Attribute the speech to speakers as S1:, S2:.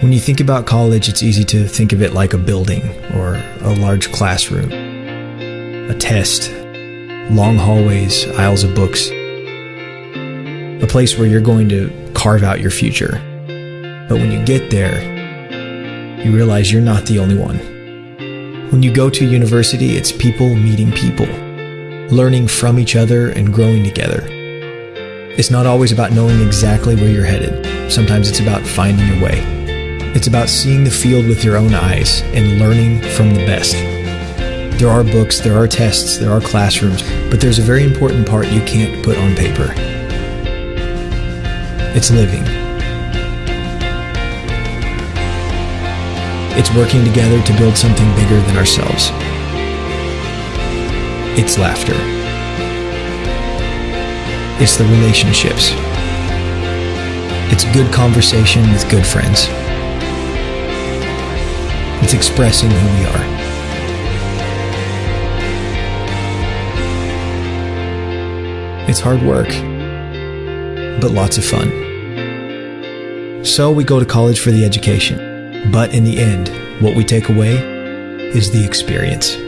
S1: When you think about college, it's easy to think of it like a building or a large classroom, a test, long hallways, aisles of books, a place where you're going to carve out your future. But when you get there, you realize you're not the only one. When you go to university, it's people meeting people, learning from each other and growing together. It's not always about knowing exactly where you're headed. Sometimes it's about finding your way. It's about seeing the field with your own eyes and learning from the best. There are books, there are tests, there are classrooms, but there's a very important part you can't put on paper. It's living. It's working together to build something bigger than ourselves. It's laughter. It's the relationships. It's good conversation with good friends. It's expressing who we are. It's hard work, but lots of fun. So we go to college for the education. But in the end, what we take away is the experience.